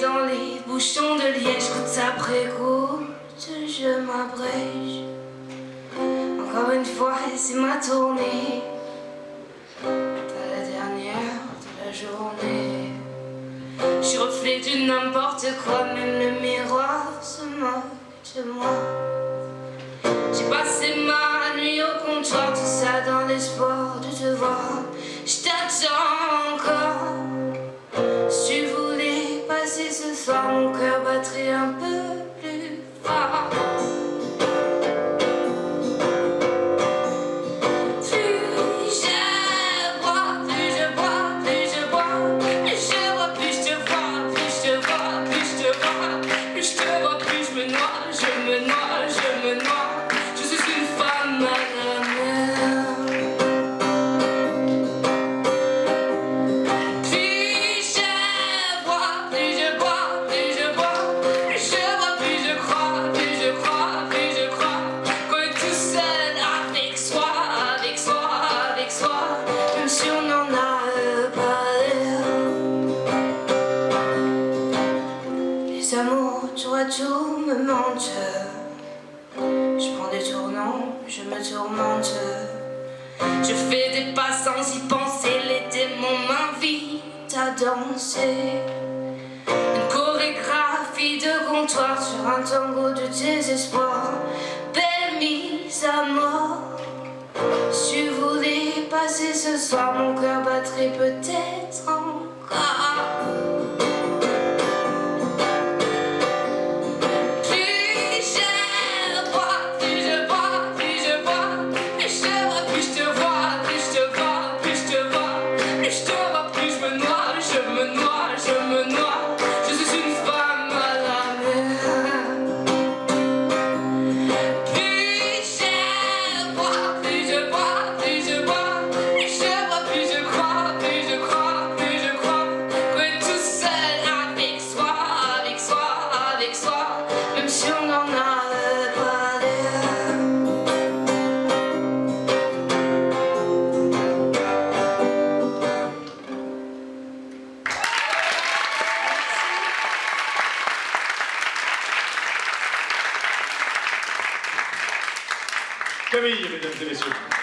dans les bouchons de liège, goutte après goutte, je m'abrège. Encore une fois, c'est ma tournée, pas la dernière de la journée. Je suis reflet de n'importe quoi, même le miroir se moque de moi. J'ai passé ma nuit au comptoir, tout ça dans l'espoir de te voir. Je t'attends un peu amours tour à tour me mentent. Je prends des tournants, je me tourmente. Je fais des pas sans y penser. Les démons m'invitent à danser. Une chorégraphie de comptoir sur un tango de désespoir. Belle mise à mort. Si tu voulais passer ce soir, mon cœur battrait peut-être encore. Camille, mesdames et messieurs.